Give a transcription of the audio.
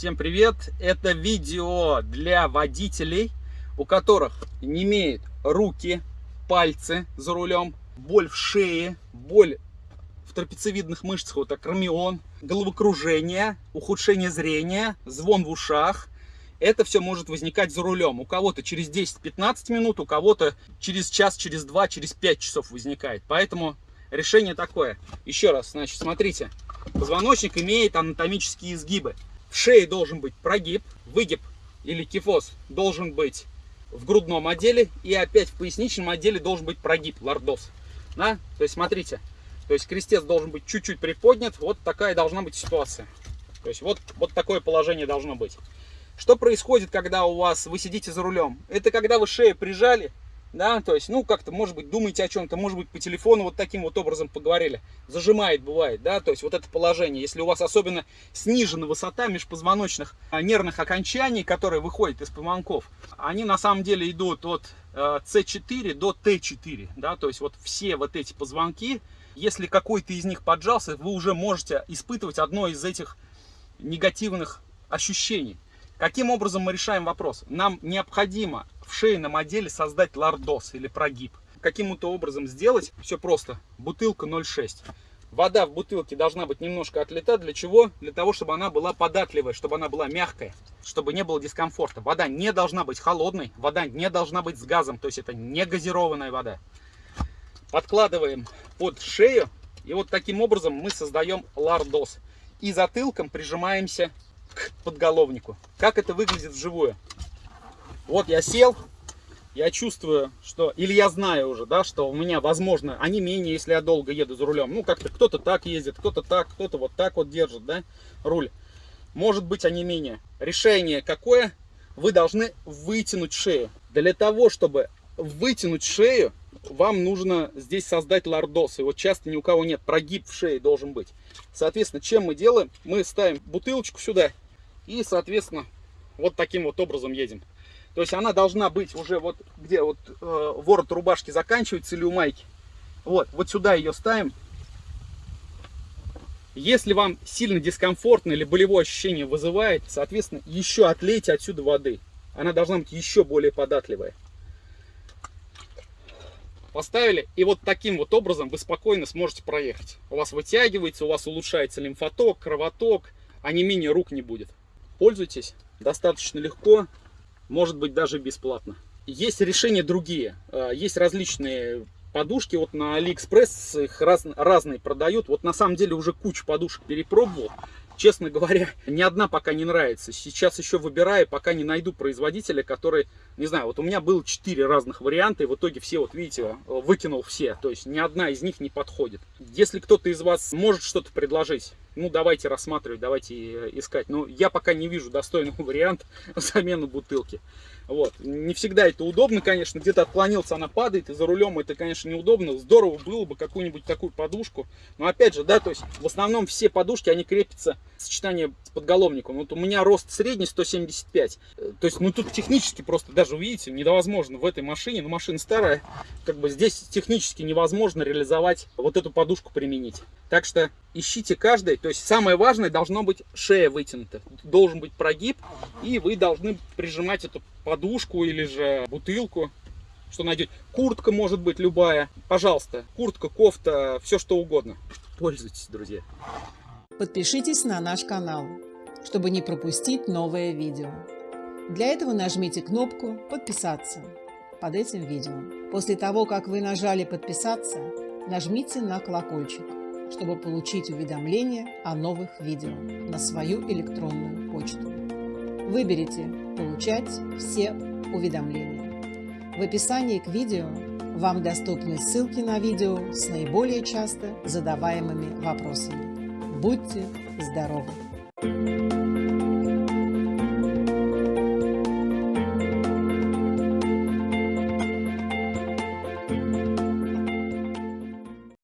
Всем привет! Это видео для водителей, у которых не имеют руки, пальцы за рулем, боль в шее, боль в трапециевидных мышцах, вот акромион, головокружение, ухудшение зрения, звон в ушах. Это все может возникать за рулем. У кого-то через 10-15 минут, у кого-то через час, через два, через 5 часов возникает. Поэтому решение такое. Еще раз, значит, смотрите. Позвоночник имеет анатомические изгибы. В шее должен быть прогиб, выгиб или кифоз должен быть в грудном отделе. И опять в поясничном отделе должен быть прогиб, лордоз. Да? То есть смотрите, то есть крестец должен быть чуть-чуть приподнят. Вот такая должна быть ситуация. То есть вот, вот такое положение должно быть. Что происходит, когда у вас вы сидите за рулем? Это когда вы шею прижали, да, то есть, ну, как-то, может быть, думаете о чем-то, может быть, по телефону вот таким вот образом поговорили, зажимает, бывает, да, то есть, вот это положение, если у вас особенно снижена высота межпозвоночных а, нервных окончаний, которые выходят из позвонков, они на самом деле идут от C4 э, до T4, да, то есть, вот все вот эти позвонки, если какой-то из них поджался, вы уже можете испытывать одно из этих негативных ощущений. Каким образом мы решаем вопрос? Нам необходимо в шейном отделе создать лордоз или прогиб. Каким-то образом сделать, все просто, бутылка 0,6. Вода в бутылке должна быть немножко отлита. Для чего? Для того, чтобы она была податливая, чтобы она была мягкая, чтобы не было дискомфорта. Вода не должна быть холодной, вода не должна быть с газом, то есть это не газированная вода. Подкладываем под шею, и вот таким образом мы создаем лордоз. И затылком прижимаемся к подголовнику. Как это выглядит вживую? Вот я сел, я чувствую, что, или я знаю уже, да, что у меня, возможно, они менее, если я долго еду за рулем. Ну, как-то кто-то так ездит, кто-то так, кто-то вот так вот держит, да, руль. Может быть, они менее. Решение какое? Вы должны вытянуть шею. Для того, чтобы вытянуть шею, вам нужно здесь создать лордоз. Его часто ни у кого нет. Прогиб в шее должен быть. Соответственно, чем мы делаем? Мы ставим бутылочку сюда и, соответственно, вот таким вот образом едем. То есть она должна быть уже вот где вот э, ворот рубашки заканчивается или у майки. Вот, вот сюда ее ставим. Если вам сильно дискомфортно или болевое ощущение вызывает, соответственно, еще отлейте отсюда воды. Она должна быть еще более податливая. Поставили, и вот таким вот образом вы спокойно сможете проехать. У вас вытягивается, у вас улучшается лимфоток, кровоток, онемения рук не будет. Пользуйтесь, достаточно легко, может быть даже бесплатно. Есть решения другие, а, есть различные подушки, вот на Алиэкспресс их раз, разные продают. Вот на самом деле уже кучу подушек перепробовал честно говоря, ни одна пока не нравится. Сейчас еще выбираю, пока не найду производителя, который, не знаю, вот у меня было 4 разных варианта, и в итоге все, вот видите, выкинул все. То есть ни одна из них не подходит. Если кто-то из вас может что-то предложить, ну давайте рассматривать, давайте э, искать. Но я пока не вижу достойного варианта замены бутылки. Вот. Не всегда это удобно, конечно. Где-то отклонился, она падает, и за рулем это, конечно, неудобно. Здорово было бы какую-нибудь такую подушку. Но опять же, да, то есть в основном все подушки, они крепятся в сочетании с подголовником. Вот у меня рост средний 175. То есть, ну тут технически просто, даже увидите, невозможно в этой машине, ну машина старая, как бы здесь технически невозможно реализовать вот эту подушку применить. Так что ищите каждый. То есть самое важное должно быть шея вытянута. Должен быть прогиб. И вы должны прижимать эту подушку или же бутылку. Что найдете. Куртка может быть любая. Пожалуйста. Куртка, кофта, все что угодно. Пользуйтесь, друзья. Подпишитесь на наш канал, чтобы не пропустить новое видео. Для этого нажмите кнопку «Подписаться» под этим видео. После того, как вы нажали «Подписаться», нажмите на колокольчик чтобы получить уведомления о новых видео на свою электронную почту. Выберите «Получать все уведомления». В описании к видео вам доступны ссылки на видео с наиболее часто задаваемыми вопросами. Будьте здоровы! thank you